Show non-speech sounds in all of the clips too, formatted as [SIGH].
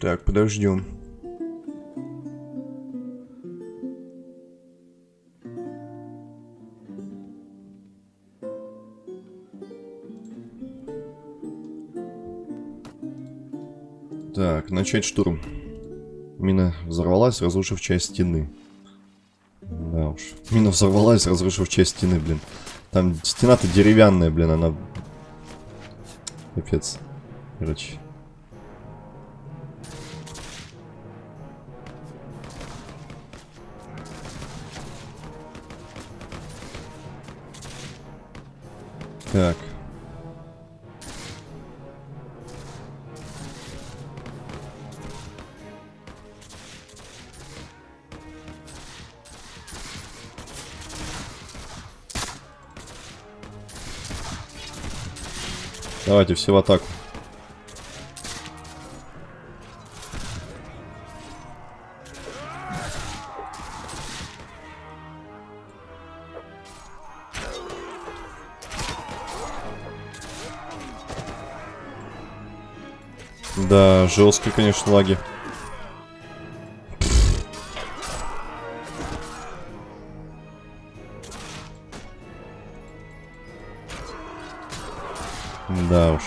Так, подождем. Так, начать штурм. Мина взорвалась, разрушив часть стены. Да уж. Мина взорвалась, разрушив часть стены, блин. Там стена-то деревянная, блин, она... Капец. Короче. Так. Давайте все в атаку. Жесткие, конечно, лаги. Да уж.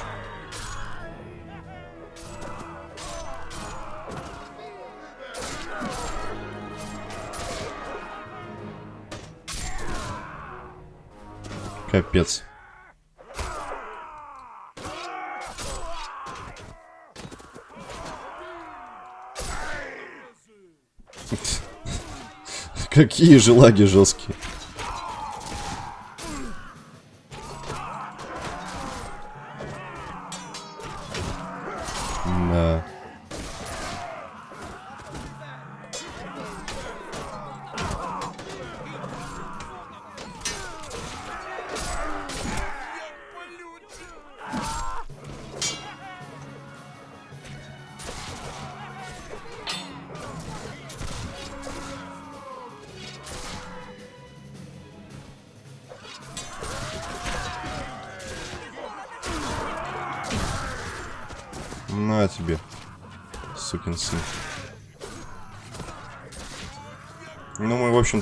Капец. Какие же лаги жесткие.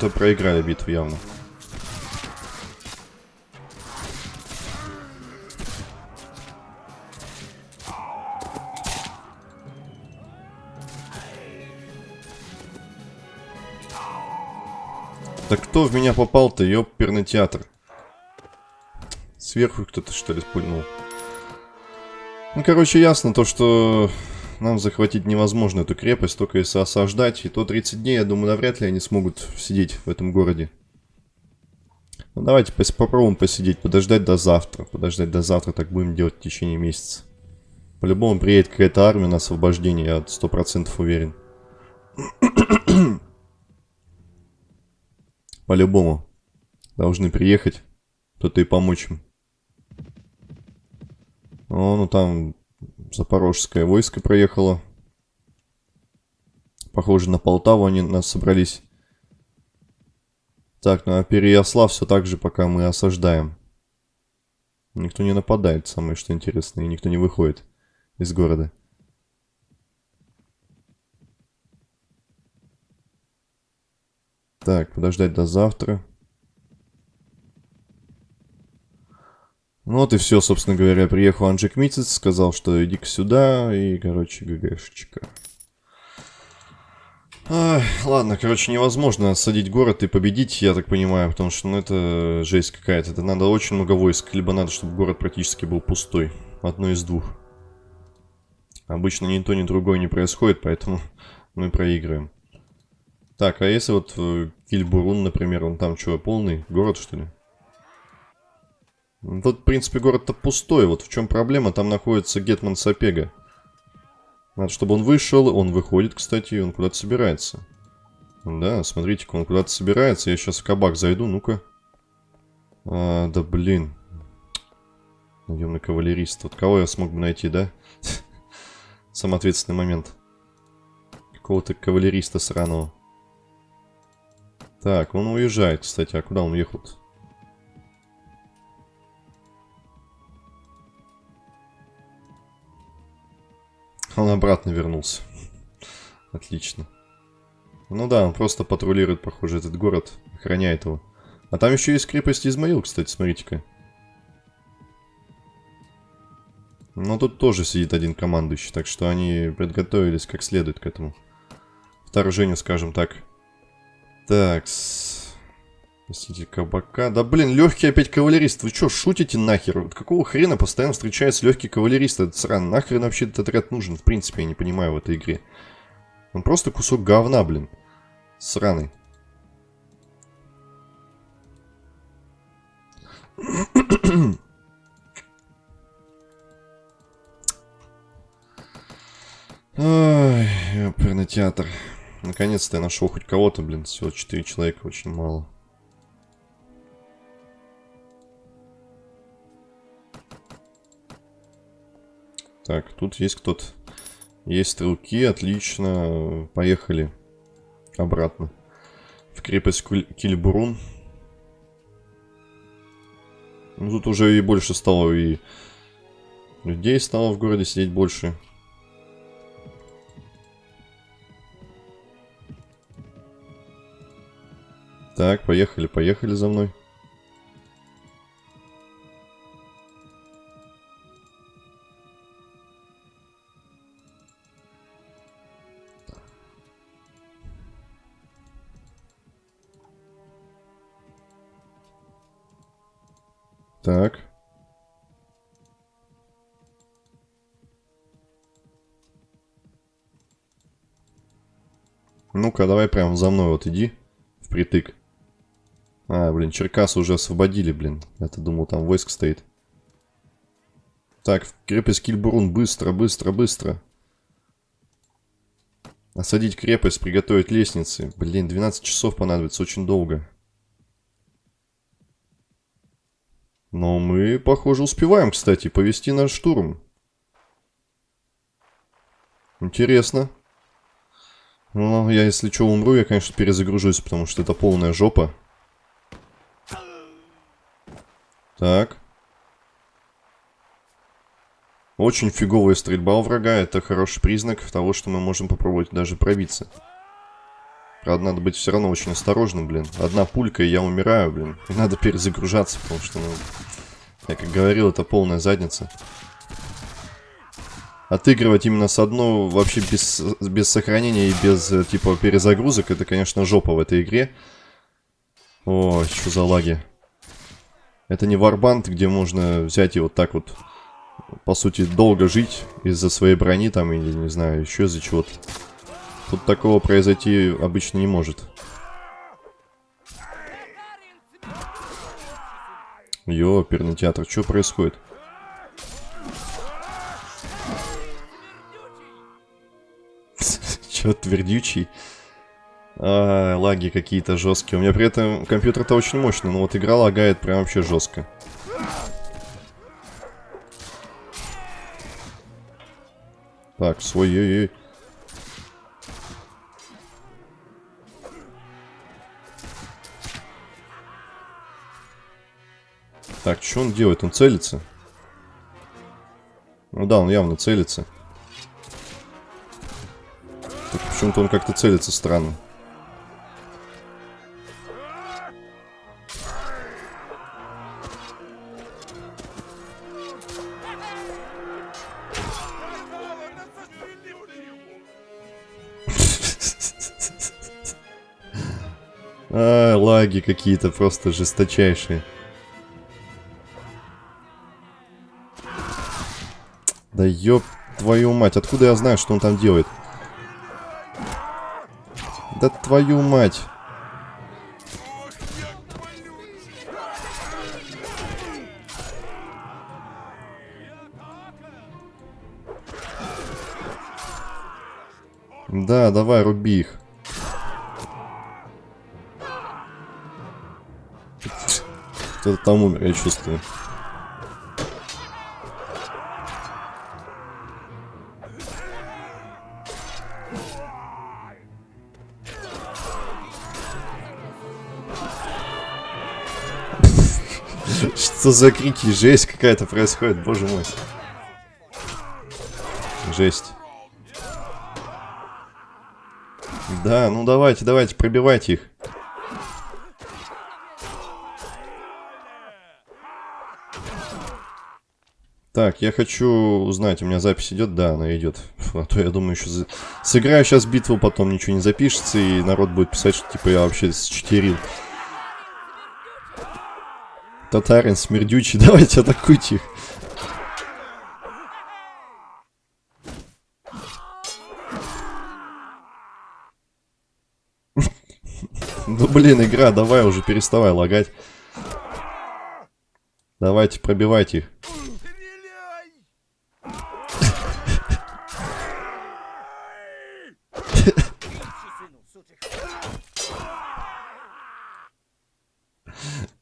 Общем-то, проиграли битву явно. Да кто в меня попал-то, ёперный театр? Сверху кто-то, что ли, спульнул? Ну, короче, ясно то, что нам захватить невозможно эту крепость, только если осаждать. И то 30 дней, я думаю, навряд ли они смогут сидеть в этом городе. Ну, давайте пос попробуем посидеть, подождать до завтра. Подождать до завтра, так будем делать в течение месяца. По-любому приедет какая-то армия на освобождение, я сто процентов уверен. [COUGHS] По-любому. Должны приехать. Кто-то и помочь им. О, ну там запорожское войско проехало. Похоже, на Полтаву они нас собрались. Так, ну а Переяслав все так же, пока мы осаждаем. Никто не нападает, самое что интересное, и никто не выходит из города. Так, подождать до завтра. Ну вот и все, собственно говоря. Приехал Анжик Митец, сказал, что иди-ка сюда, и, короче, ГГшечка. Ай, ладно, короче, невозможно осадить город и победить, я так понимаю, потому что, ну, это жесть какая-то. Это надо очень много войск, либо надо, чтобы город практически был пустой. Одно из двух. Обычно ни то, ни другое не происходит, поэтому [LAUGHS] мы проигрываем. Так, а если вот э, Кильбурун, например, он там что, полный город, что ли? Тут, в принципе, город-то пустой. Вот в чем проблема. Там находится Гетман Сапега. Надо, чтобы он вышел. Он выходит, кстати, и он куда-то собирается. Да, смотрите-ка, он куда-то собирается. Я сейчас в кабак зайду, ну-ка. А, да блин. Наемный кавалерист. Вот кого я смог бы найти, да? [LAUGHS] Самый ответственный момент. Какого-то кавалериста сраного. Так, он уезжает, кстати. А куда он уехал -то? Он обратно вернулся. Отлично. Ну да, он просто патрулирует, похоже, этот город, охраняет его. А там еще есть крепость Измаил, кстати, смотрите-ка. Но тут тоже сидит один командующий, так что они подготовились как следует к этому. Вторжению, скажем так. Так, -с. Простите, кабака. Да блин, легкий опять кавалерист. Вы что, шутите нахер? Вот какого хрена постоянно встречается легкий кавалерист? Это сран. Нахрен вообще этот отряд нужен? В принципе, я не понимаю в этой игре. Он просто кусок говна, блин. Сраный. Ой, театр. Наконец-то я нашел хоть кого-то, блин. Всего 4 человека, очень мало. Так, тут есть кто-то. Есть стрелки, отлично. Поехали обратно. В крепость Кильбурун. Ну, тут уже и больше стало, и людей стало в городе сидеть больше. Так, поехали, поехали за мной. Так. Ну-ка, давай прям за мной вот иди. Впритык. А, блин, Черкас уже освободили, блин. Я-то думал, там войск стоит. Так, крепость Кильбурун. Быстро, быстро, быстро. Осадить крепость, приготовить лестницы. Блин, 12 часов понадобится, очень долго. Но мы, похоже, успеваем, кстати, повести наш штурм. Интересно. Ну, я, если что, умру, я, конечно, перезагружусь, потому что это полная жопа. Так. Очень фиговая стрельба у врага. Это хороший признак того, что мы можем попробовать даже пробиться. Правда, надо быть все равно очень осторожным, блин. Одна пулька, и я умираю, блин. И надо перезагружаться, потому что, ну... Я как говорил, это полная задница. Отыгрывать именно с одной, вообще без, без сохранения и без, э, типа, перезагрузок, это, конечно, жопа в этой игре. Ой, что за лаги. Это не варбанд, где можно взять и вот так вот, по сути, долго жить из-за своей брони там, или, не знаю, еще из-за чего-то. Тут такого произойти обычно не может. Йо, оперный театр, что происходит? [LAUGHS] Че, твердючий? А, лаги какие-то жесткие. У меня при этом компьютер-то очень мощный, но вот игра лагает прям вообще жестко. Так, свой, ой, Так, что он делает? Он целится? Ну да, он явно целится. почему-то он как-то целится странно. [LAUGHS] А, лаги какие-то просто жесточайшие. Да ёб твою мать, откуда я знаю, что он там делает? Да твою мать. Да, давай, руби их. Кто-то там умер, я чувствую. Что за крики? Жесть какая-то происходит, боже мой. Жесть. Да, ну давайте, давайте, пробивайте их. Так, я хочу узнать, у меня запись идет? Да, она идет. А то я думаю, еще за... сыграю сейчас битву, потом ничего не запишется, и народ будет писать, что типа я вообще счетерил. Татарин, смердючий, [LAUGHS] давайте атакуйте их. [LAUGHS] Ну блин, игра, давай уже переставай лагать. Давайте, пробивайте их.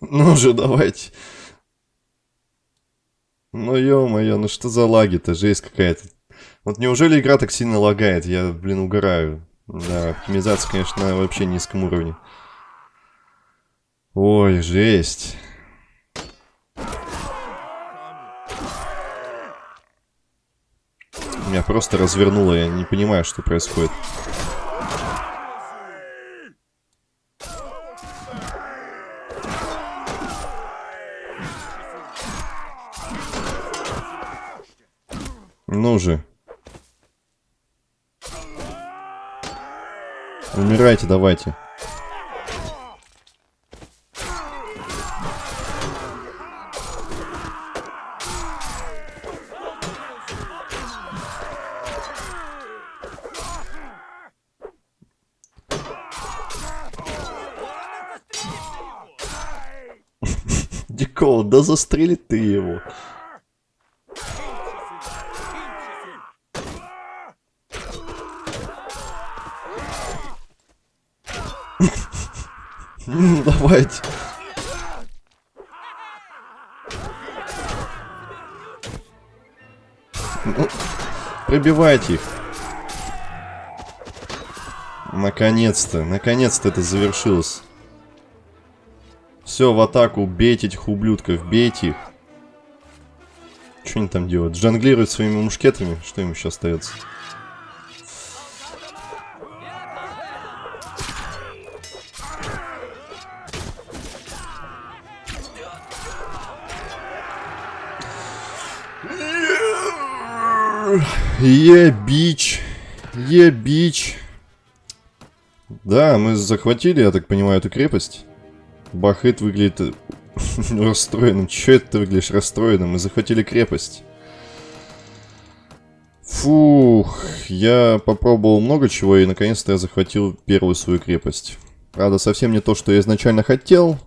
[LAUGHS] Ну же, давайте. Ну ё-моё, ну что за лаги-то, жесть какая-то. Вот неужели игра так сильно лагает? Я, блин, угораю. Да, оптимизация, конечно, на вообще низком уровне. Ой, жесть. Меня просто развернуло, я не понимаю, что происходит. Ну же. Умирайте, давайте. [LAUGHS] Дикол, да застрели ты его. [LAUGHS] Давайте. Ну, пробивайте их. Наконец-то, наконец-то это завершилось. Все, в атаку, бейте этих ублюдков, бейте их. Что они там делают? Жонглируют своими мушкетами? Что им еще остается? Е-бич. Е-бич. Да, мы захватили, я так понимаю, эту крепость. Бахыт выглядит э, [LAUGHS] расстроенным. Че это ты выглядишь расстроенным? Мы захватили крепость. Фух, я попробовал много чего, и наконец-то я захватил первую свою крепость. Правда, совсем не то, что я изначально хотел,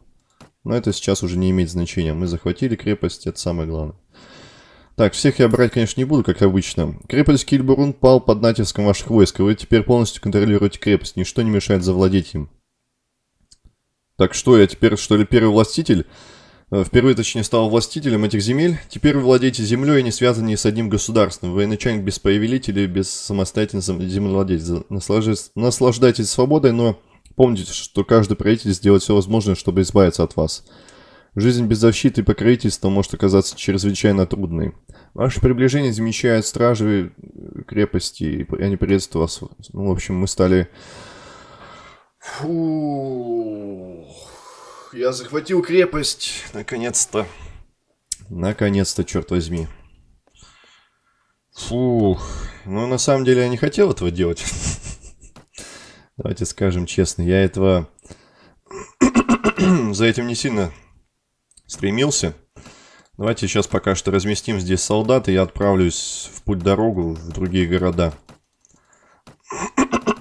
но это сейчас уже не имеет значения. Мы захватили крепость, это самое главное. Так, всех я брать, конечно, не буду, как обычно. Крепость Кильбурун пал под натиском ваших войск, и вы теперь полностью контролируете крепость. Ничто не мешает завладеть им. Так что, я теперь, что ли, первый властитель? Э, впервые, точнее, стал властителем этих земель. Теперь вы владеете землей, не связанной с одним государством. Вы начальник без повелителя, без самостоятельного землевладельца. Наслаждайтесь свободой, но помните, что каждый правитель сделает все возможное, чтобы избавиться от вас. Жизнь без защиты и покровительства может оказаться чрезвычайно трудной. Ваше приближение замечают стражи крепости, и они приветствуют вас. Ну, в общем, мы стали... Фу... Я захватил крепость, наконец-то. Наконец-то, черт возьми. Фух. Ну, на самом деле, я не хотел этого делать. [LAUGHS] Давайте скажем честно, я этого... [CLEARS THROAT] За этим не сильно стремился. Давайте сейчас пока что разместим здесь солдат, и я отправлюсь в путь-дорогу в другие города. [CLEARS THROAT]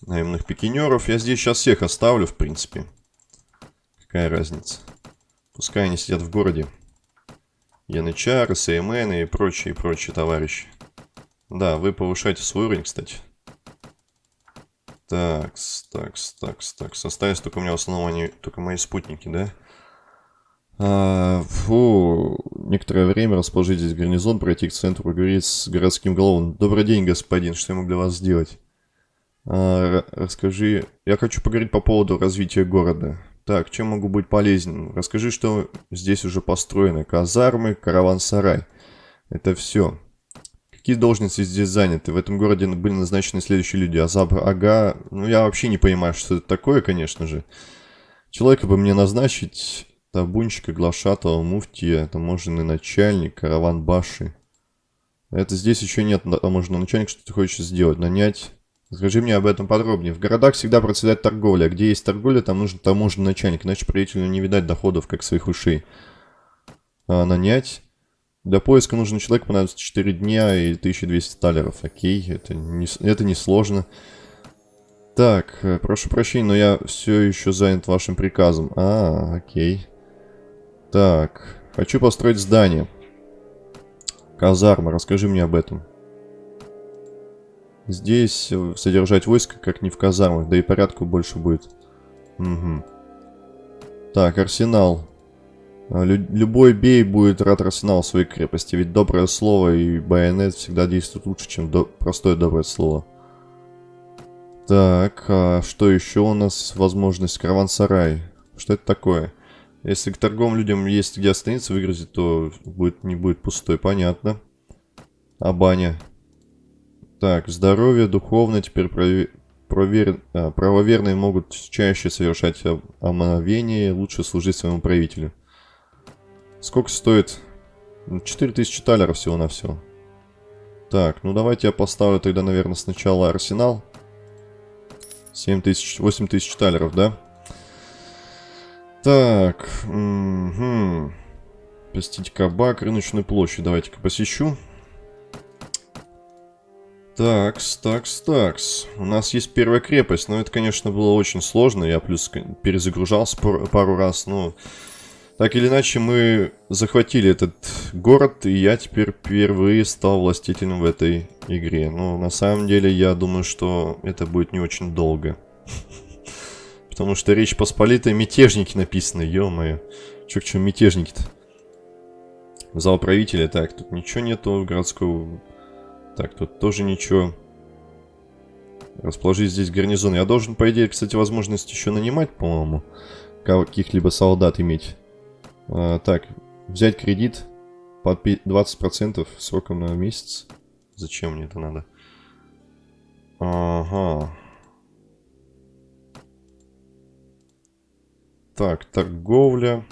Наемных пикинеров. Я здесь сейчас всех оставлю, в принципе. Какая разница. Пускай они сидят в городе. Янычары, Сеймены и прочие, прочие товарищи. Да, вы повышаете свой уровень, кстати. Такс, такс, такс, такс. Остались только у меня в основном они, только мои спутники, да? А, фу, некоторое время расположить здесь гарнизон, пройти к центру, поговорить с городским головом. Добрый день, господин, что я могу для вас сделать? А, расскажи, я хочу поговорить по поводу развития города. Так, чем могу быть полезен? Расскажи, что здесь уже построено. Казармы, караван-сарай. Это все. Какие должности здесь заняты? В этом городе были назначены следующие люди. Азаб Ага... Ну, я вообще не понимаю, что это такое, конечно же. Человека бы мне назначить... Табунщика, глашатого, муфтия, таможенный начальник, караван Баши. Это здесь еще нет таможенного начальника, что ты хочешь сделать? Нанять... Скажи мне об этом подробнее. В городах всегда процветает торговля. Где есть торговля, там нужен таможенный начальник, иначе правителю не видать доходов, как своих ушей. А, нанять... Для поиска нужен человек, понадобится 4 дня и 1200 талеров. Окей, это не, это не сложно. Так, э, прошу прощения, но я все еще занят вашим приказом. А, окей. Так, хочу построить здание. Казарма, расскажи мне об этом. Здесь э, содержать войско, как не в казармах, да и порядку больше будет. Угу. Так, арсенал. А, лю любой бей будет рад арсенал своей крепости, ведь доброе слово и байонет всегда действуют лучше, чем до простое доброе слово. Так, а что еще у нас? Возможность караван-сарай. Что это такое? Если к торговым людям есть где остановиться, выгрузить, то будет, не будет пустой, понятно. А баня? Так, здоровье, духовно, теперь провер... А, правоверные могут чаще совершать омовение, лучше служить своему правителю. Сколько стоит? 4000 талеров всего на все. Так, ну давайте я поставлю тогда, наверное, сначала арсенал. 7000, 8000 талеров, да? Так, угу. Посетить кабак, рыночную площадь. Давайте-ка посещу. Такс, такс, такс. У нас есть первая крепость, но это, конечно, было очень сложно. Я плюс перезагружался пару раз, но... Так или иначе, мы захватили этот город, и я теперь впервые стал властителем в этой игре. Но на самом деле, я думаю, что это будет не очень долго. [LAUGHS] Потому что Речь Посполитая мятежники написаны, ё-моё. Чё к чему мятежники-то? Зал правителя, так, тут ничего нету городского... Так, тут тоже ничего. Расположить здесь гарнизон. Я должен, по идее, кстати, возможность еще нанимать, по-моему, каких-либо солдат иметь. А, так, взять кредит под 20% сроком на месяц. Зачем мне это надо? Ага. Так, торговля.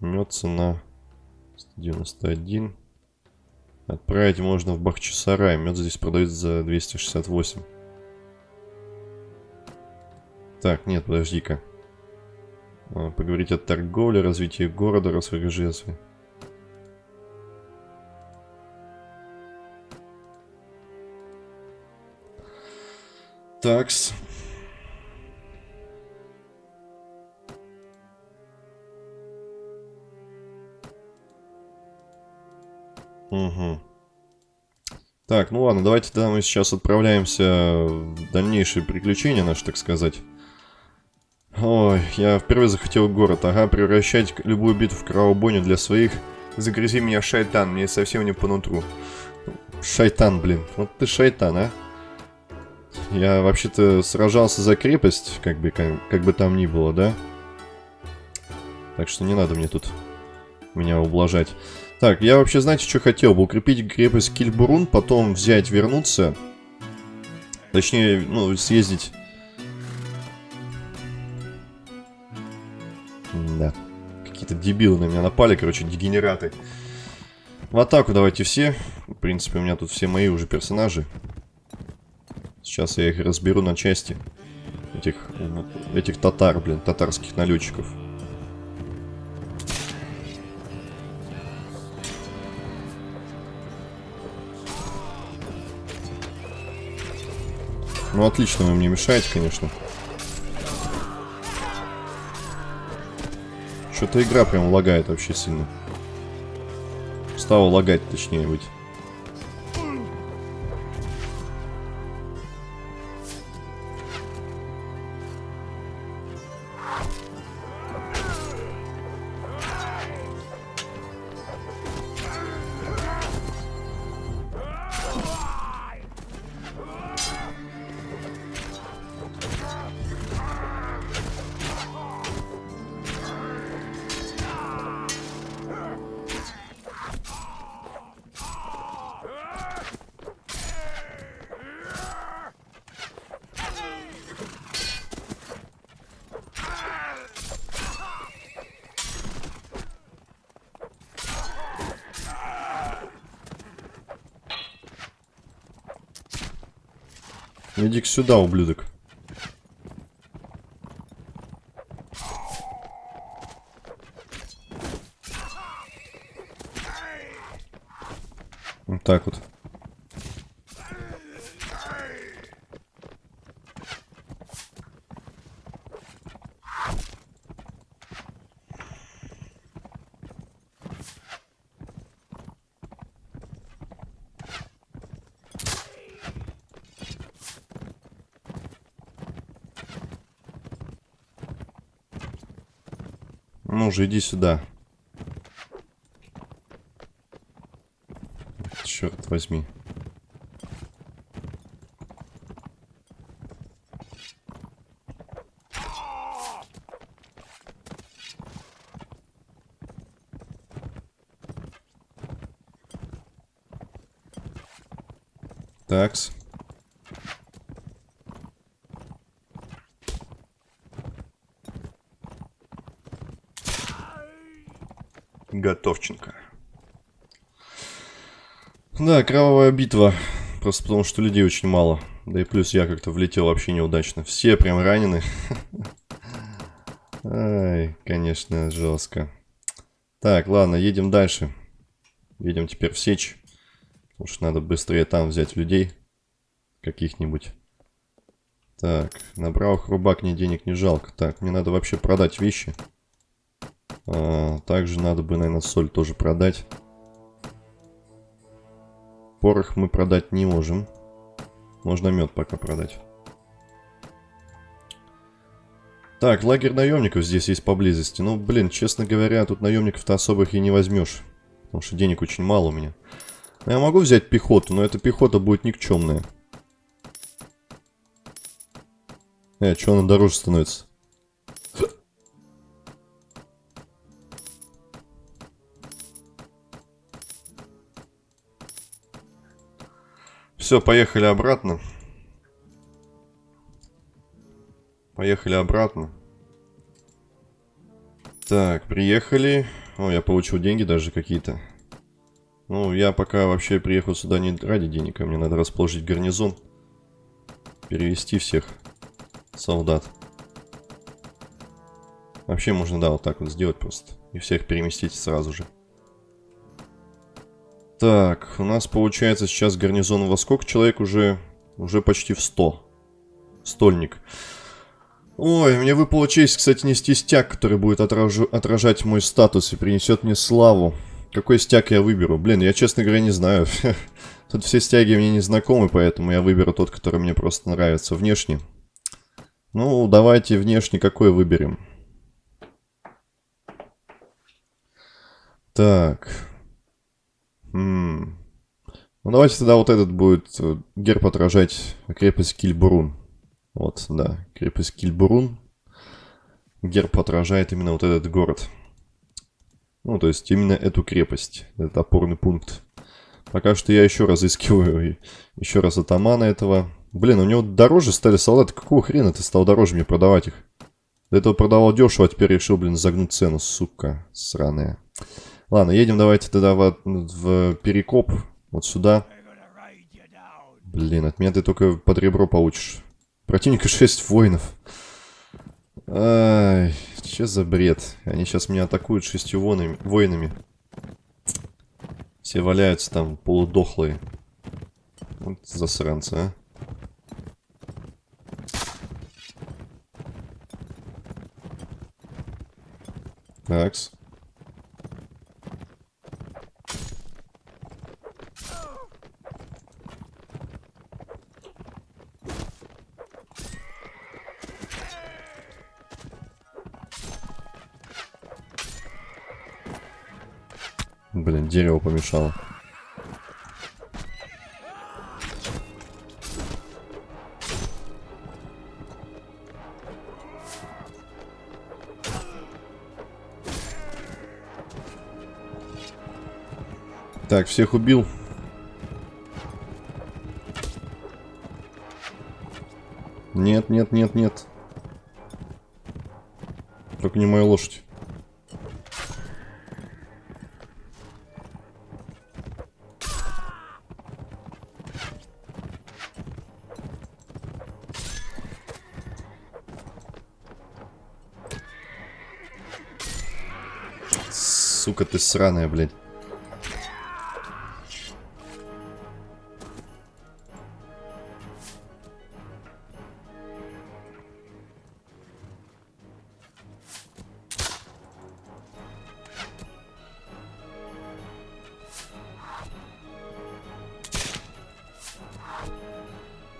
Мед цена 191. Отправить можно в Бахчисарай. Мед здесь продается за 268. Так, нет, подожди-ка. А, поговорить о торговле, развитии города, Росвегажестве. Такс. Угу. Так, ну ладно, давайте тогда мы сейчас отправляемся в дальнейшие приключения наши, так сказать. Ой, я впервые захотел город. Ага, превращать любую битву в кровобойню для своих. Загрязи меня, шайтан, мне совсем не по нутру. Шайтан, блин. Вот ты шайтан, а? Я вообще-то сражался за крепость, как бы, как, как бы там ни было, да? Так что не надо мне тут меня ублажать. Так, я вообще, знаете, что хотел бы? Укрепить крепость Кильбурун, потом взять, вернуться. Точнее, ну, съездить Да. Какие-то дебилы на меня напали, короче, дегенераты. В атаку давайте все. В принципе, у меня тут все мои уже персонажи. Сейчас я их разберу на части. Этих, этих татар, блин, татарских налетчиков. Ну, отлично, вы мне мешаете, конечно. Что-то игра прям лагает вообще сильно. Стало лагать, точнее быть. Иди-ка сюда, ублюдок. Вот так вот. Ну же, иди сюда. Черт возьми. Такс. Готовченко. Да, кровавая битва. Просто потому, что людей очень мало. Да и плюс я как-то влетел вообще неудачно. Все прям ранены. [LAUGHS] Ай, конечно, жестко. Так, ладно, едем дальше. Едем теперь в сечь. Потому что надо быстрее там взять людей. Каких-нибудь. Так, на правых рубак денег не жалко. Так, мне надо вообще продать вещи. А, также надо бы, наверное, соль тоже продать. Порох мы продать не можем. Можно мед пока продать. Так, лагерь наемников здесь есть поблизости. Ну, блин, честно говоря, тут наемников-то особых и не возьмешь. Потому что денег очень мало у меня. Я могу взять пехоту, но эта пехота будет никчемная. Э, что она дороже становится? Все, поехали обратно. Поехали обратно. Так, приехали. О, я получил деньги даже какие-то. Ну, я пока вообще приехал сюда не ради денег, а мне надо расположить гарнизон. Перевести всех солдат. Вообще можно, да, вот так вот сделать просто. И всех переместить сразу же. Так, у нас получается сейчас гарнизон во сколько человек уже? Уже почти в 100. Стольник. Ой, мне выпала честь, кстати, нести стяг, который будет отражу, отражать мой статус и принесет мне славу. Какой стяг я выберу? Блин, я, честно говоря, не знаю. [LAUGHS] Тут все стяги мне не знакомы, поэтому я выберу тот, который мне просто нравится внешне. Ну, давайте внешне какой выберем. Так. Ну, давайте тогда вот этот будет э, герб отражать крепость Кильбурун. Вот, да, крепость Кильбурун. Герб отражает именно вот этот город. Ну, то есть именно эту крепость, этот опорный пункт. Пока что я еще разыскиваю еще раз атамана этого. Блин, у него дороже стали солдаты. Какого хрена ты стал дороже мне продавать их? До этого продавал дешево, а теперь решил, блин, загнуть цену, сука, сраная. Ладно, едем давайте тогда в, в Перекоп. Вот сюда. Блин, от меня ты только под ребро получишь. Противника 6 воинов. Ай, что за бред? Они сейчас меня атакуют шестью воинами. воинами. Все валяются там полудохлые. Вот засранцы, а. Такс. Блин, дерево помешало. Так, всех убил. Нет, нет, нет, нет. Только не моя лошадь. Ты сраная, блядь.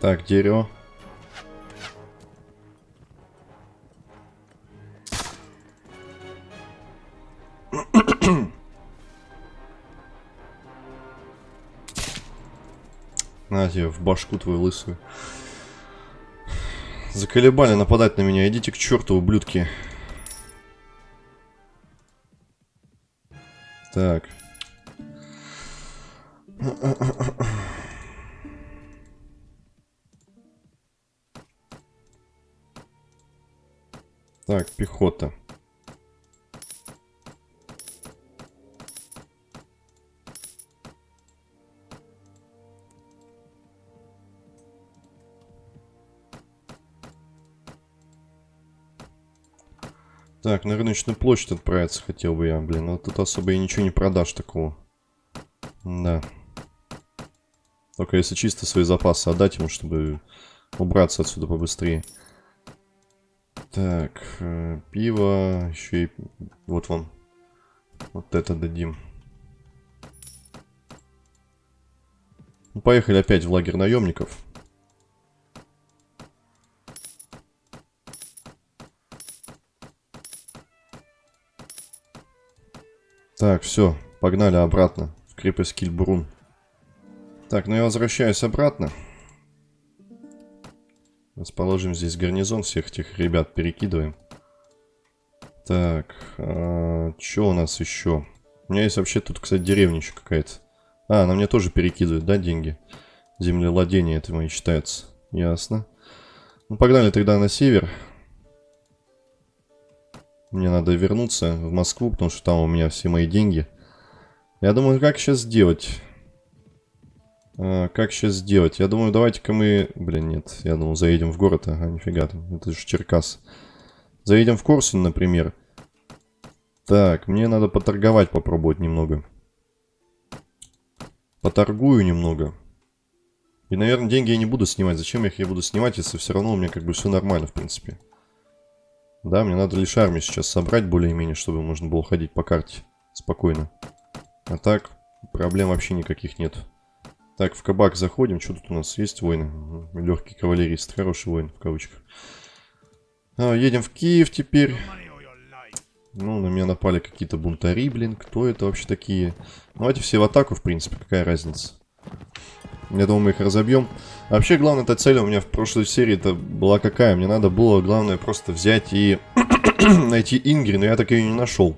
Так, дерево. Тебе в башку твою лысую. Заколебали нападать на меня. Идите к черту, ублюдки. Так. Так, пехота. Так, на рыночную площадь отправиться хотел бы я, блин. Но тут особо и ничего не продашь такого. Да. Только если чисто свои запасы отдать ему, чтобы убраться отсюда побыстрее. Так, э, пиво, еще и... Вот вам. Вот это дадим. Ну, поехали опять в лагерь наемников. Так, все, погнали обратно в крепость Кильбрун. Так, ну я возвращаюсь обратно. Расположим здесь гарнизон, всех этих ребят перекидываем. Так, а, что у нас еще? У меня есть вообще тут, кстати, деревня еще какая-то. А, она мне тоже перекидывает, да, деньги? Землевладение это мои считается. Ясно. Ну, погнали тогда на север. Мне надо вернуться в Москву, потому что там у меня все мои деньги. Я думаю, как сейчас сделать? А, как сейчас сделать? Я думаю, давайте-ка мы... Блин, нет. Я думал, заедем в город. Ага, нифига там. Это же Черкас. Заедем в Корсун, например. Так, мне надо поторговать попробовать немного. Поторгую немного. И, наверное, деньги я не буду снимать. Зачем я их я буду снимать, если все равно у меня как бы все нормально, в принципе. Да, мне надо лишь армию сейчас собрать более-менее, чтобы можно было ходить по карте спокойно. А так, проблем вообще никаких нет. Так, в кабак заходим. Что тут у нас есть войны? Легкий кавалерист. Хороший воин, в кавычках. А, едем в Киев теперь. Ну, на меня напали какие-то бунтари, блин. Кто это вообще такие? Давайте все в атаку, в принципе. Какая разница? Я думаю, мы их разобьем. Вообще, главная эта цель у меня в прошлой серии это была какая? Мне надо было, главное, просто взять и [CLEARS THROAT] найти Ингри, но я так ее не нашел.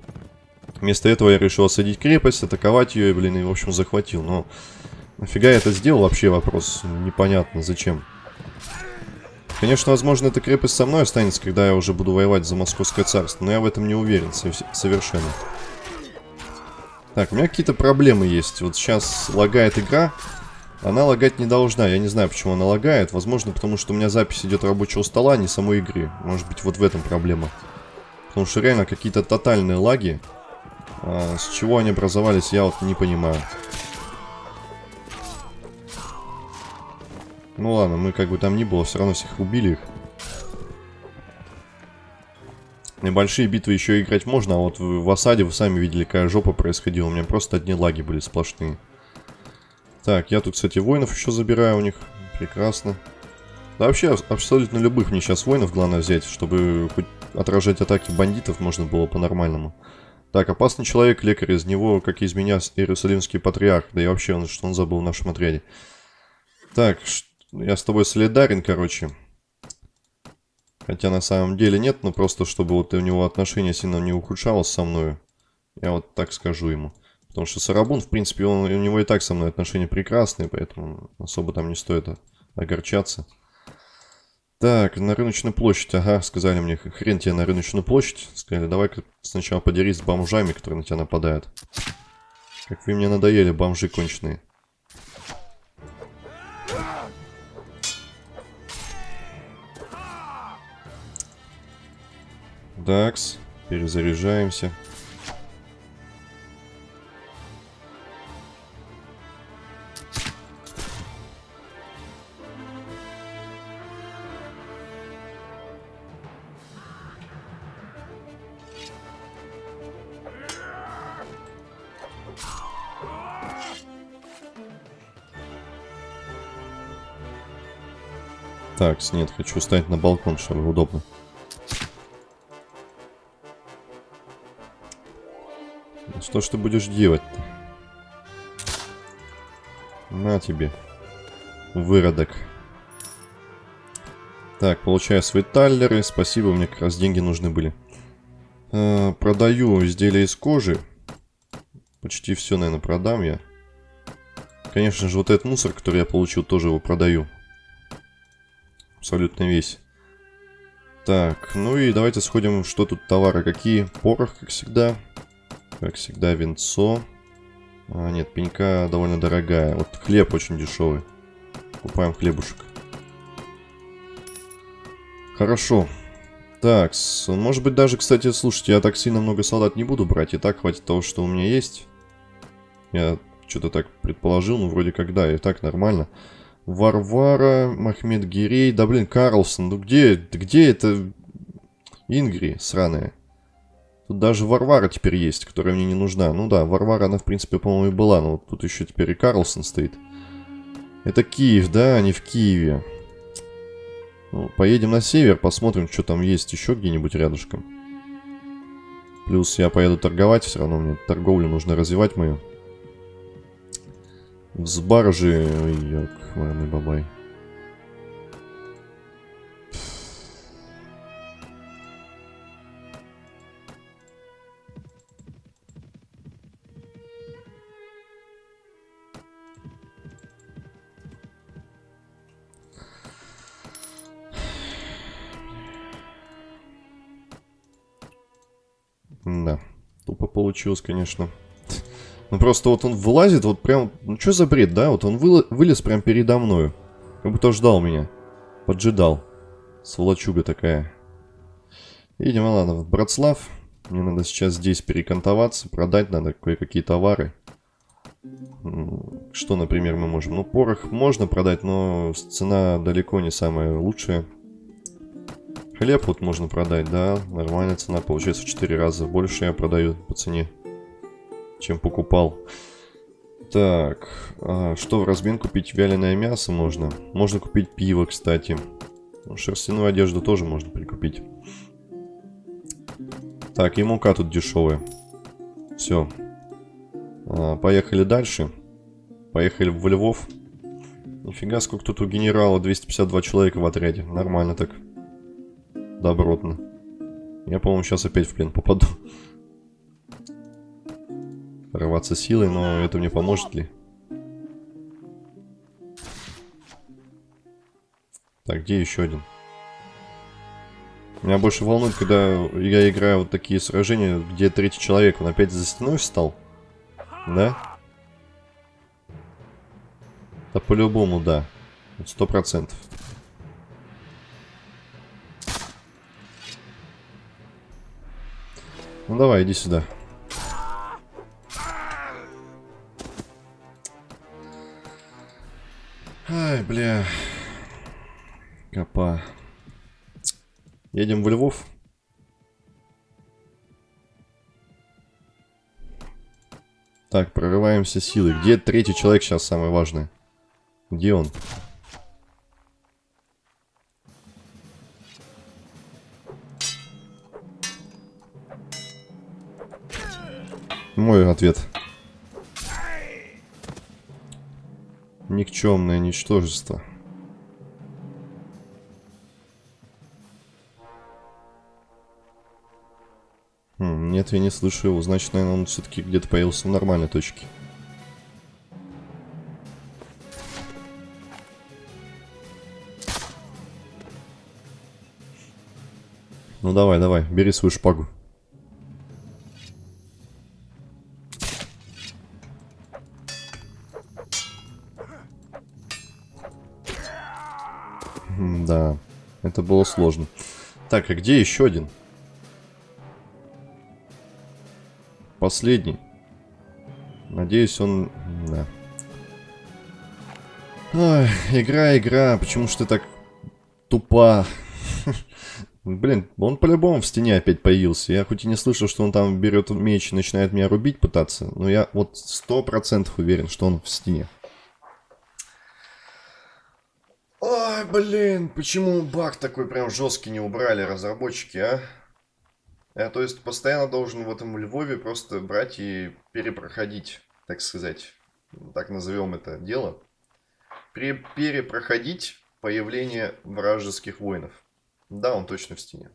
Вместо этого я решил осадить крепость, атаковать ее, блин, и, в общем, захватил. Но Нафига я это сделал, вообще вопрос. Непонятно, зачем. Конечно, возможно, эта крепость со мной останется, когда я уже буду воевать за Московское царство. Но я в этом не уверен совершенно. Так, у меня какие-то проблемы есть. Вот сейчас лагает игра. Она лагать не должна. Я не знаю, почему она лагает. Возможно, потому что у меня запись идет рабочего стола, а не самой игры. Может быть, вот в этом проблема. Потому что реально какие-то тотальные лаги. А, с чего они образовались, я вот не понимаю. Ну ладно, мы как бы там ни было, все равно всех убили их. Небольшие битвы еще играть можно, а вот в, в осаде вы сами видели, какая жопа происходила. У меня просто одни лаги были сплошные. Так, я тут, кстати, воинов еще забираю у них. Прекрасно. Да вообще, абсолютно любых мне сейчас воинов главное взять, чтобы хоть отражать атаки бандитов можно было по-нормальному. Так, опасный человек, лекарь, из него, как из меня, Иерусалимский патриарх. Да и вообще, он, что он забыл в нашем отряде. Так, я с тобой солидарен, короче. Хотя на самом деле нет, но просто чтобы вот у него отношения сильно не ухудшалось со мной. Я вот так скажу ему. Потому что Сарабун, в принципе, он, у него и так со мной отношения прекрасные, поэтому особо там не стоит огорчаться. Так, на рыночную площадь. Ага, сказали мне, хрен тебе на рыночную площадь. Сказали, давай-ка сначала подерись с бомжами, которые на тебя нападают. Как вы мне надоели, бомжи конченые. Дакс. Перезаряжаемся. Так, нет, хочу ставить на балкон, чтобы удобно. Что ж ты будешь делать-то? На тебе. Выродок. Так, получаю свои таллеры. Спасибо, мне как раз деньги нужны были. Э, продаю изделия из кожи. Почти все, наверное, продам я. Конечно же, вот этот мусор, который я получил, тоже его продаю. Абсолютно весь. Так, ну и давайте сходим, что тут товары какие. Порох, как всегда. Как всегда, венцо. А, нет, пенька довольно дорогая. Вот хлеб очень дешевый. Купаем хлебушек. Хорошо. Так, может быть даже, кстати, слушайте, я так сильно много солдат не буду брать. И так хватит того, что у меня есть. Я что-то так предположил, ну вроде как да, и так нормально. Варвара, Махмед Гирей, да блин, Карлсон, ну где, где это Ингри сраная? Тут даже Варвара теперь есть, которая мне не нужна. Ну да, Варвара, она в принципе, по-моему, и была, но тут еще теперь и Карлсон стоит. Это Киев, да, а не в Киеве. Ну, поедем на север, посмотрим, что там есть еще где-нибудь рядышком. Плюс я поеду торговать, все равно мне торговлю нужно развивать мою. Взбаржи, ой, ёк, мамы бабай. Да, тупо получилось, конечно. Ну просто вот он вылазит, вот прям... Ну что за бред, да? Вот он вы, вылез прям передо мною. Как будто ждал меня. Поджидал. Сволочуга такая. Видимо, ладно, в Братслав. Мне надо сейчас здесь перекантоваться, продать надо кое-какие товары. Что, например, мы можем? Ну, порох можно продать, но цена далеко не самая лучшая. Хлеб вот можно продать, да, нормальная цена, получается в 4 раза больше я продаю по цене, чем покупал. Так, а что в размен купить? Вяленое мясо можно. Можно купить пиво, кстати. Ну, шерстяную одежду тоже можно прикупить. Так, и мука тут дешевая. Все. А, поехали дальше. Поехали в Львов. Нифига, сколько тут у генерала. 252 человека в отряде. Нормально так добротно. Я, по-моему, сейчас опять в плен попаду. Рваться силой, но это мне поможет ли? Так, где еще один? Меня больше волнует, когда я играю вот такие сражения, где третий человек, он опять за стеной встал. Да? Да по-любому, да. Сто процентов. Ну давай, иди сюда. Ай, бля. Копа. Едем в Львов. Так, прорываемся силы. Где третий человек сейчас самое важное? Где он? Мой ответ. Никчемное ничтожество. Хм, нет, я не слышу его. Значит, наверное, он все-таки где-то появился в нормальной точке. Ну давай, давай, бери свою шпагу. Это было сложно. Так, а где еще один? Последний. Надеюсь, он... Да. Ой, игра, игра. Почему ж ты так тупа? [LAUGHS] Блин, он по-любому в стене опять появился. Я хоть и не слышал, что он там берет меч и начинает меня рубить пытаться, но я вот сто процентов уверен, что он в стене. Блин, почему баг такой прям жесткий не убрали разработчики, а? Я, то есть, постоянно должен в этом Львове просто брать и перепроходить, так сказать, так назовем это дело. Перепроходить появление вражеских воинов. Да, он точно в стене.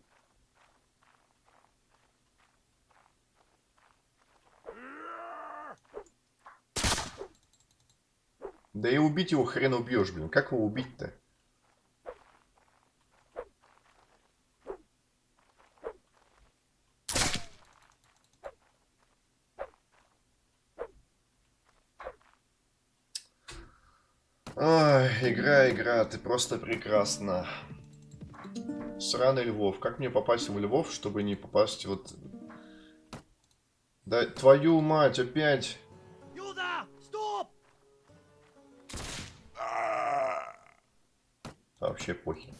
Да и убить его хрен убьешь, блин. Как его убить-то? Ой, игра, игра, ты просто прекрасна. Сраный Львов. Как мне попасть в Львов, чтобы не попасть вот... Да твою мать, опять... Вообще похер.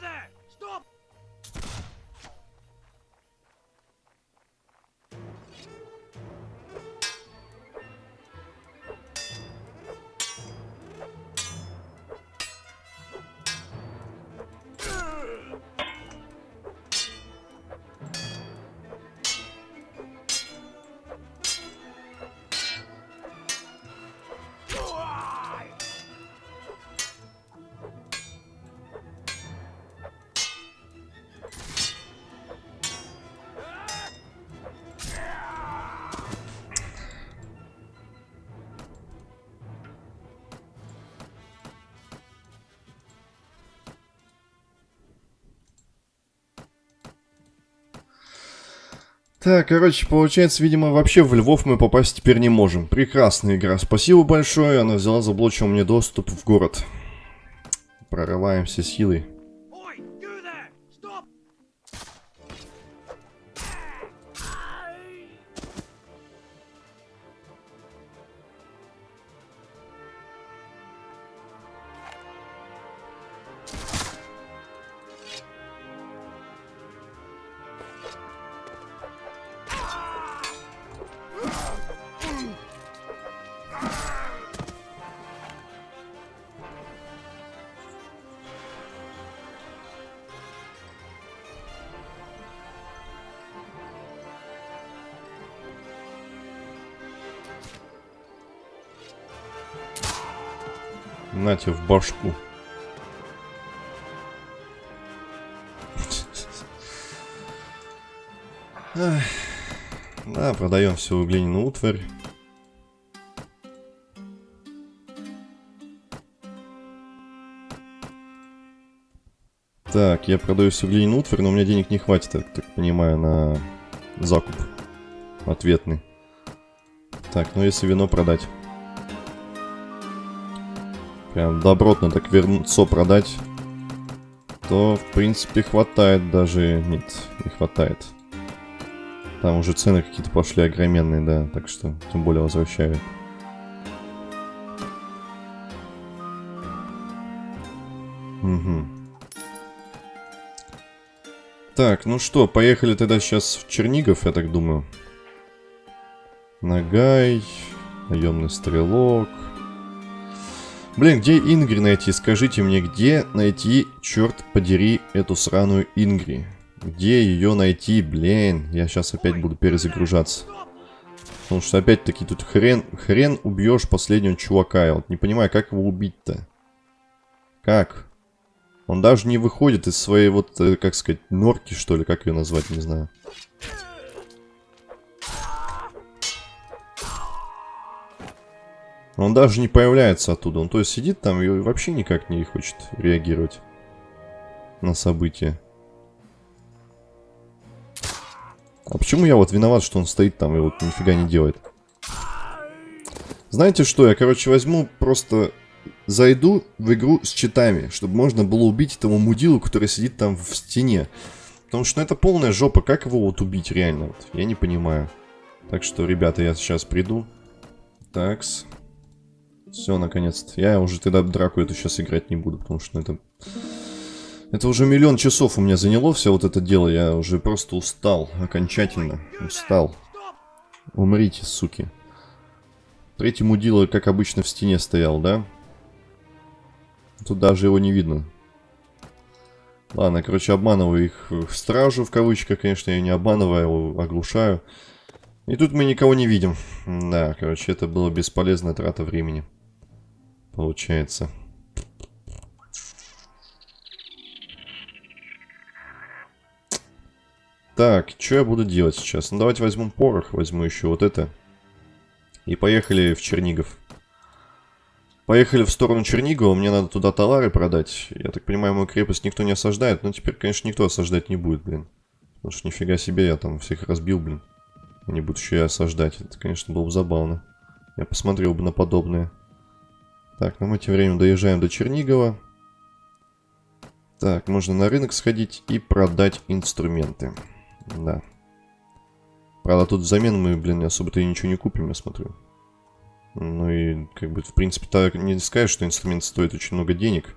that! Так, короче, получается, видимо, вообще в Львов мы попасть теперь не можем. Прекрасная игра. Спасибо большое, она взяла, заблочила мне доступ в город. Прорываемся силой. Башку. Да, продаем всю глиняную утварь. Так, я продаю всю глиняную утварь, но у меня денег не хватит, я так понимаю, на закуп ответный. Так, ну если вино продать. Прям добротно так вернуться продать. То, в принципе, хватает даже... Нет, не хватает. Там уже цены какие-то пошли огроменные, да. Так что, тем более возвращаю. Угу. Так, ну что, поехали тогда сейчас в Чернигов, я так думаю. Нагай, наемный стрелок. Блин, где Ингри найти? Скажите мне, где найти, черт подери, эту сраную Ингри? Где ее найти, блин? Я сейчас опять буду перезагружаться. Потому что опять-таки тут хрен, хрен убьешь последнего чувака. Я вот не понимаю, как его убить-то? Как? Он даже не выходит из своей вот, э, как сказать, норки, что ли, как ее назвать, не знаю. Он даже не появляется оттуда. Он то есть сидит там и вообще никак не хочет реагировать на события. А почему я вот виноват, что он стоит там и вот нифига не делает? Знаете что, я, короче, возьму просто... Зайду в игру с читами, чтобы можно было убить этого мудилу, который сидит там в стене. Потому что ну, это полная жопа. Как его вот убить реально? Вот, я не понимаю. Так что, ребята, я сейчас приду. Такс. Все, наконец-то. Я уже тогда драку эту сейчас играть не буду, потому что это... Это уже миллион часов у меня заняло все вот это дело. Я уже просто устал. Окончательно. Устал. Умрите, суки. Третий мудила, как обычно, в стене стоял, да? Тут даже его не видно. Ладно, короче, обманываю их в стражу, в кавычках, конечно, я не обманываю, его оглушаю. И тут мы никого не видим. Да, короче, это было бесполезная трата времени получается. Так, что я буду делать сейчас? Ну, давайте возьмем порох, возьму еще вот это. И поехали в Чернигов. Поехали в сторону Чернигова, мне надо туда товары продать. Я так понимаю, мою крепость никто не осаждает, но теперь, конечно, никто осаждать не будет, блин. Потому что нифига себе, я там всех разбил, блин. Они будут еще и осаждать. Это, конечно, было бы забавно. Я посмотрел бы на подобное. Так, ну мы тем временем доезжаем до Чернигова. Так, можно на рынок сходить и продать инструменты. Да. Правда, тут взамен мы, блин, особо-то и ничего не купим, я смотрю. Ну и, как бы, в принципе, так не скажешь, что инструмент стоит очень много денег.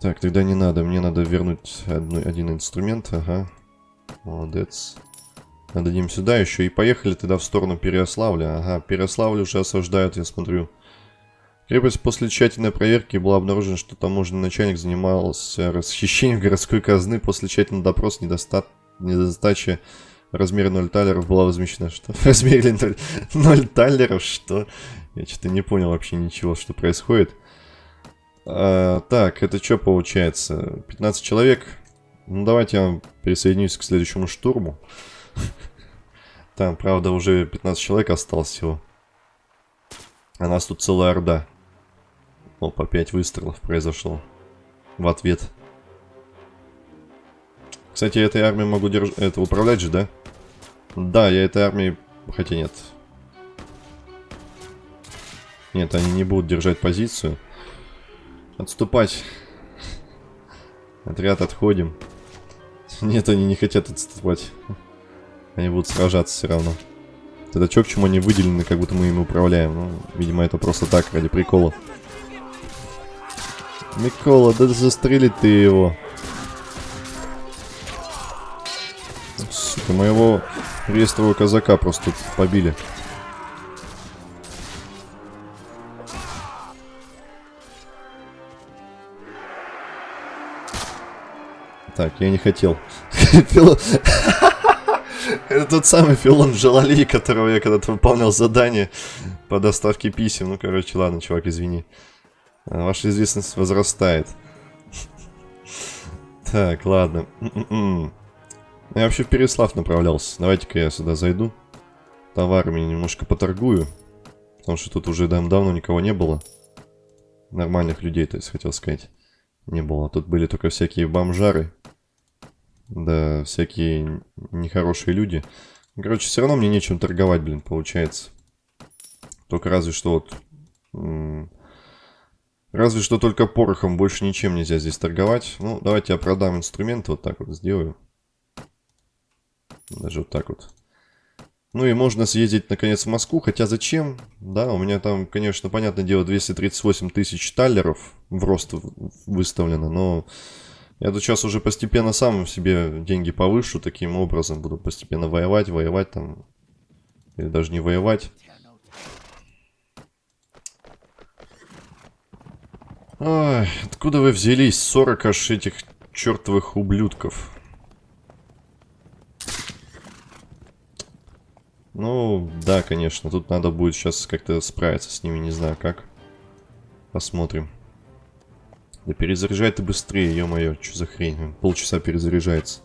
Так, тогда не надо. Мне надо вернуть одну, один инструмент. Ага. Молодец. Отдадим сюда еще. И поехали тогда в сторону Переославля. Ага, Переославль уже осаждают, я смотрю. Крепость после тщательной проверки была обнаружена, что таможенный начальник занимался расхищением городской казны. После тщательного допроса недоста... недостачи размера 0 талеров была возмещена. Что? [LAUGHS] В размере 0, 0 талеров? Что? Я что-то не понял вообще ничего, что происходит. А, так, это что получается? 15 человек. Ну, давайте я присоединюсь к следующему штурму. [LAUGHS] Там, правда, уже 15 человек осталось всего. А нас тут целая орда. Опа, 5 выстрелов произошло. В ответ. Кстати, этой армией могу держ... это управлять же, да? Да, я этой армией... Хотя нет. Нет, они не будут держать позицию. Отступать. Отряд, отходим. Нет, они не хотят отступать. Они будут сражаться все равно. Тогда чё, к чему они выделены, как будто мы ими управляем? Ну, видимо, это просто так, ради прикола. Микола, да застрели ты его. Сука, моего рестового казака просто побили. Так, я не хотел. [LAUGHS] Это тот самый Филон Джалали, которого я когда-то выполнял задание по доставке писем. Ну, короче, ладно, чувак, извини. А, ваша известность возрастает. Так, ладно. М-м-м. Я вообще в Переслав направлялся. Давайте-ка я сюда зайду. Товарами немножко поторгую. Потому что тут уже давно никого не было. Нормальных людей, то есть, хотел сказать. Не было. Тут были только всякие бомжары. Да, всякие нехорошие люди. Короче, все равно мне нечем торговать, блин, получается. Только разве что вот Разве что только порохом, больше ничем нельзя здесь торговать. Ну, давайте я продам инструменты, вот так вот сделаю. Даже вот так вот. Ну и можно съездить наконец в Москву, хотя зачем? Да, у меня там, конечно, понятное дело, 238 тысяч таллеров в рост выставлено, но я тут сейчас уже постепенно сам себе деньги повышу, таким образом буду постепенно воевать, воевать там, или даже не воевать. Ой, откуда вы взялись? 40 аж этих чертовых ублюдков. Ну, да, конечно, тут надо будет сейчас как-то справиться с ними, не знаю как. Посмотрим. Да перезаряжай ты быстрее, ё-моё, что за хрень? Полчаса перезаряжается.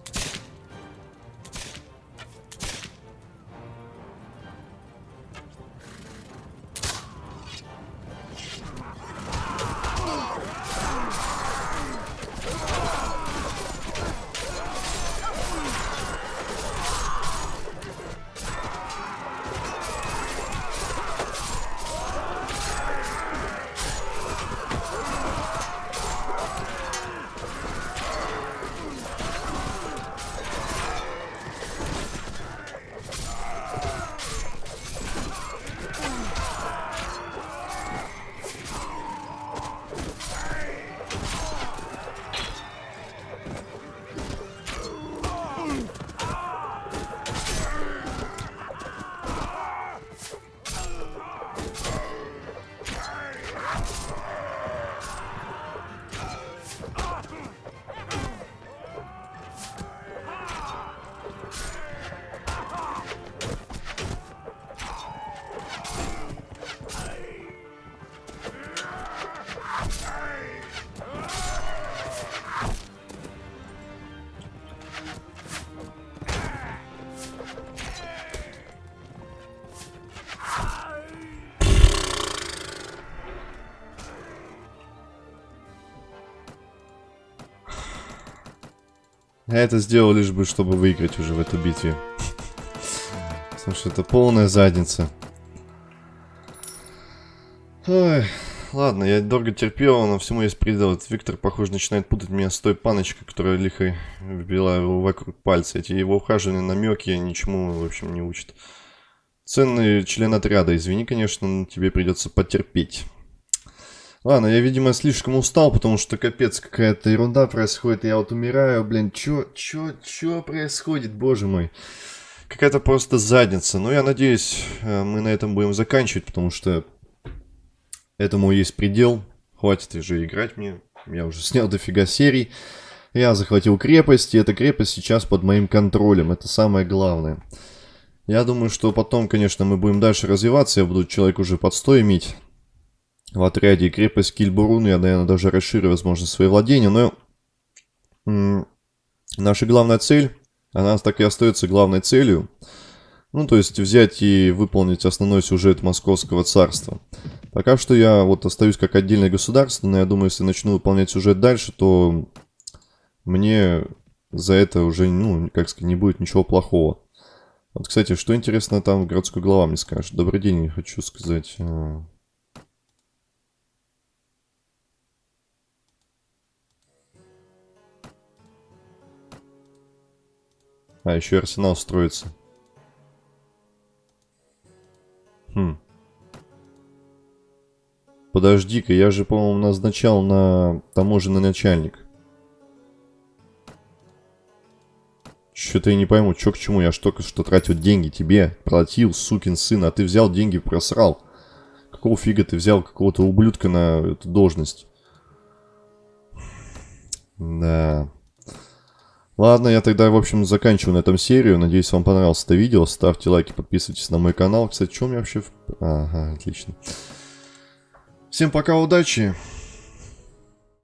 Я это сделал лишь бы, чтобы выиграть уже в этой битве. Слушай, это полная задница. Ой, ладно, я долго терпел, но всему есть предел. Виктор, похоже, начинает путать меня с той паночкой, которая лихо вбила его вокруг пальца. Эти его ухаживания, намеки ничему, в общем, не учат. Ценный член отряда, извини, конечно, но тебе придется потерпеть. Ладно, я, видимо, слишком устал, потому что капец какая-то ерунда происходит. Я вот умираю, блин, чё, чё, чё происходит, боже мой. Какая-то просто задница. Но я надеюсь, э, мы на этом будем заканчивать, потому что этому есть предел. Хватит уже играть мне. Я уже снял дофига серий. Я захватил крепость, и эта крепость сейчас под моим контролем. Это самое главное. Я думаю, что потом, конечно, мы будем дальше развиваться. Я буду человек уже под 100 иметь в отряде крепость Кильбурун. Я, наверное, даже расширю, возможно, свои владения. Но наша главная цель, она так и остается главной целью. Ну, то есть взять и выполнить основной сюжет Московского царства. Пока что я вот остаюсь как отдельное государство, но я думаю, если начну выполнять сюжет дальше, то мне за это уже, ну, как сказать, не будет ничего плохого. Вот, кстати, что интересно там городской глава мне скажет. Добрый день, хочу сказать. А, еще арсенал строится. Хм. Подожди-ка, я же, по-моему, назначал на таможенный начальник. Что-то я не пойму, что к чему. Я только что тратил деньги тебе, платил, сукин сын, а ты взял деньги, просрал. Какого фига ты взял какого-то ублюдка на эту должность? Да. Ладно, я тогда, в общем, заканчиваю на этом серию. Надеюсь, вам понравилось это видео. Ставьте лайки, подписывайтесь на мой канал. Кстати, что у меня вообще... Ага, отлично. Всем пока, удачи.